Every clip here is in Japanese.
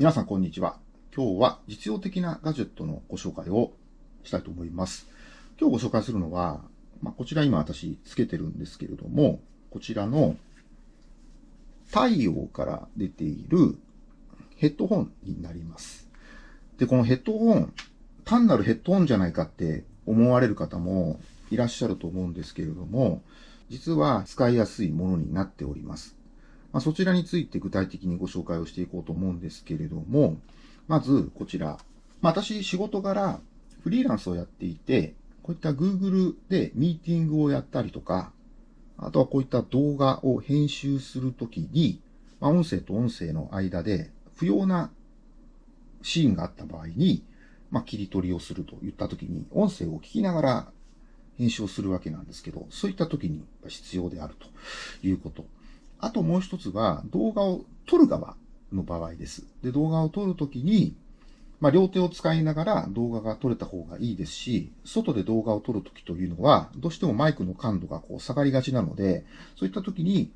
皆さんこんにちは。今日は実用的なガジェットのご紹介をしたいと思います。今日ご紹介するのは、まあ、こちら今私つけてるんですけれども、こちらの太陽から出ているヘッドホンになります。で、このヘッドホン、単なるヘッドホンじゃないかって思われる方もいらっしゃると思うんですけれども、実は使いやすいものになっております。まあ、そちらについて具体的にご紹介をしていこうと思うんですけれども、まずこちら。まあ、私仕事柄フリーランスをやっていて、こういった Google でミーティングをやったりとか、あとはこういった動画を編集するときに、まあ、音声と音声の間で不要なシーンがあった場合に、まあ、切り取りをするといったときに、音声を聞きながら編集をするわけなんですけど、そういったときに必要であるということ。あともう一つは、動画を撮る側の場合です。で、動画を撮るときに、まあ、両手を使いながら動画が撮れた方がいいですし、外で動画を撮るときというのは、どうしてもマイクの感度がこう下がりがちなので、そういったときに、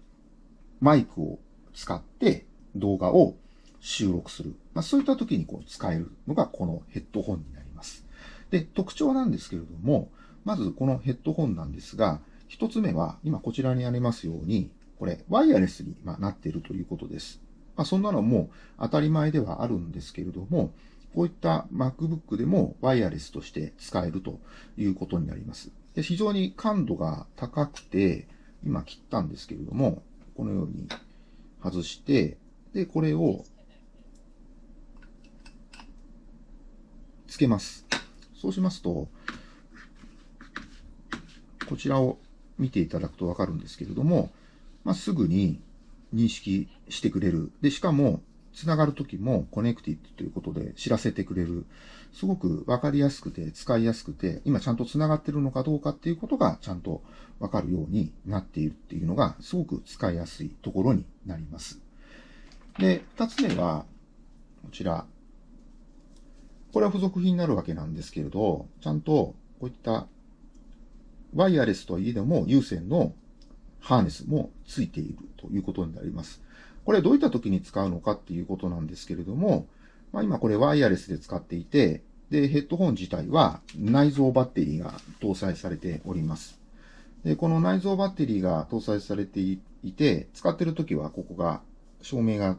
マイクを使って動画を収録する。まあ、そういったときにこう使えるのがこのヘッドホンになります。で、特徴なんですけれども、まずこのヘッドホンなんですが、一つ目は、今こちらにありますように、これ、ワイヤレスになっているということです。まあ、そんなのも当たり前ではあるんですけれども、こういった MacBook でもワイヤレスとして使えるということになります。で非常に感度が高くて、今切ったんですけれども、このように外して、で、これをつけます。そうしますと、こちらを見ていただくとわかるんですけれども、まあ、すぐに認識してくれる。で、しかも、つながるときも connected ということで知らせてくれる。すごくわかりやすくて、使いやすくて、今ちゃんとつながってるのかどうかっていうことがちゃんとわかるようになっているっていうのが、すごく使いやすいところになります。で、二つ目は、こちら。これは付属品になるわけなんですけれど、ちゃんとこういったワイヤレスといえども有線のハーネスもついているということになります。これどういった時に使うのかっていうことなんですけれども、まあ、今これワイヤレスで使っていて、で、ヘッドホン自体は内蔵バッテリーが搭載されております。で、この内蔵バッテリーが搭載されていて、使ってる時はここが照明が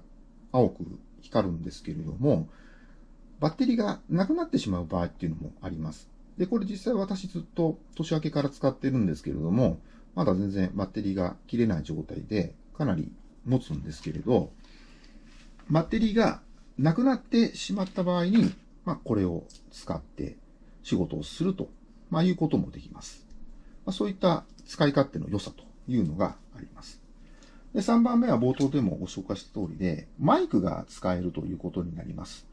青く光るんですけれども、バッテリーがなくなってしまう場合っていうのもあります。で、これ実際私ずっと年明けから使ってるんですけれども、まだ全然バッテリーが切れない状態で、かなり持つんですけれど、バッテリーがなくなってしまった場合に、まあ、これを使って仕事をすると、まあ、いうこともできます。まあ、そういった使い勝手の良さというのがあります。で、3番目は冒頭でもご紹介した通りで、マイクが使えるということになります。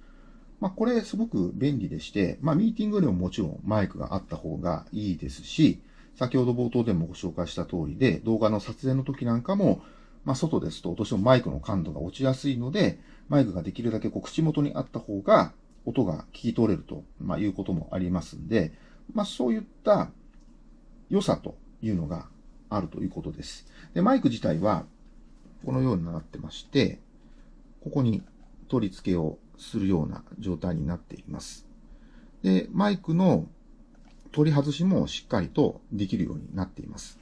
まあ、これすごく便利でして、まあ、ミーティングでももちろんマイクがあった方がいいですし、先ほど冒頭でもご紹介した通りで、動画の撮影の時なんかも、まあ、外ですとどうしてもマイクの感度が落ちやすいので、マイクができるだけこう口元にあった方が音が聞き取れると、まあ、いうこともありますんで、まあ、そういった良さというのがあるということです。で、マイク自体はこのようになってまして、ここに取り付けをするような状態になっています。で、マイクの取り外しもしっかりとできるようになっています。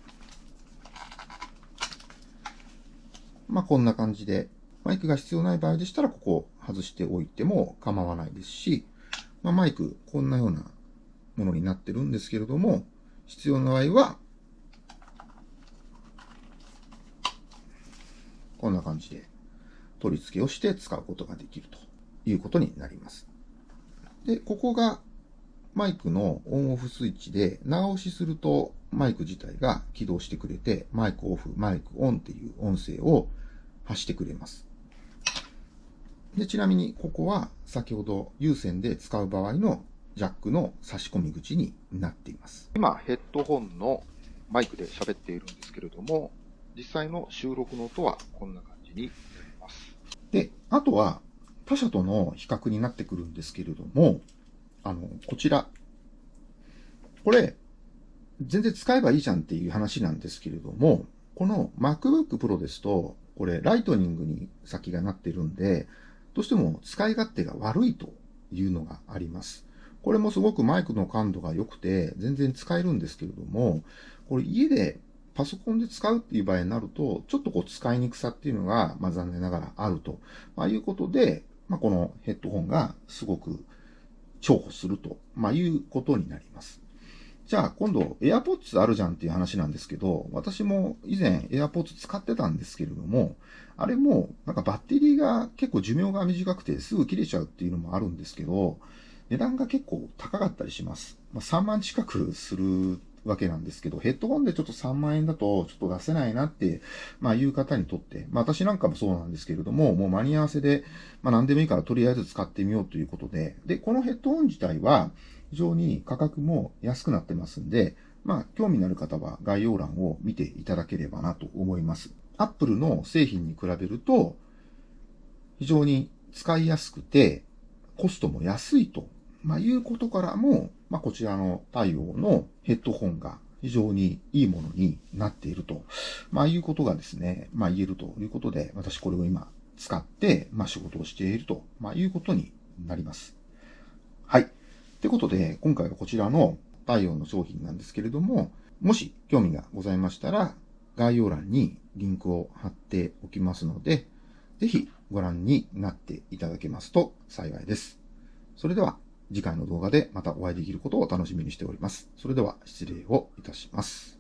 まあ、こんな感じで、マイクが必要ない場合でしたら、ここを外しておいても構わないですし、まあ、マイク、こんなようなものになってるんですけれども、必要な場合は、こんな感じで取り付けをして使うことができるということになります。で、ここがマイクのオンオフスイッチで長押しするとマイク自体が起動してくれて、マイクオフ、マイクオンっていう音声を発してくれます。で、ちなみにここは先ほど有線で使う場合のジャックの差し込み口になっています。今、ヘッドホンのマイクで喋っているんですけれども、実際の収録の音はこんな感じになります。で、あとは他社との比較になってくるんですけれども、あの、こちら。これ、全然使えばいいじゃんっていう話なんですけれども、この MacBook Pro ですと、これ、ライトニングに先がなってるんで、どうしても使い勝手が悪いというのがあります。これもすごくマイクの感度が良くて、全然使えるんですけれども、これ家でパソコンで使うっていう場合になると、ちょっとこう使いにくさっていうのが、まあ残念ながらあると、まあ、いうことで、まあこのヘッドホンがすごく重宝すると、まあいうことになります。じゃあ今度 AirPods あるじゃんっていう話なんですけど、私も以前 AirPods 使ってたんですけれども、あれもなんかバッテリーが結構寿命が短くてすぐ切れちゃうっていうのもあるんですけど、値段が結構高かったりします。まあ、3万近くするわけなんですけど、ヘッドホンでちょっと3万円だとちょっと出せないなって、まあいう方にとって、まあ私なんかもそうなんですけれども、もう間に合わせで、まあ何でもいいからとりあえず使ってみようということで、で、このヘッドホン自体は、非常に価格も安くなってますんで、まあ、興味のある方は概要欄を見ていただければなと思います。Apple の製品に比べると、非常に使いやすくて、コストも安いと、まあ、いうことからも、まあ、こちらの対応のヘッドホンが非常にいいものになっていると、まあ、いうことがですね、まあ、言えるということで、私これを今使って、まあ、仕事をしていると、まあ、いうことになります。はい。ってことで、今回はこちらの太陽の商品なんですけれども、もし興味がございましたら、概要欄にリンクを貼っておきますので、ぜひご覧になっていただけますと幸いです。それでは次回の動画でまたお会いできることを楽しみにしております。それでは失礼をいたします。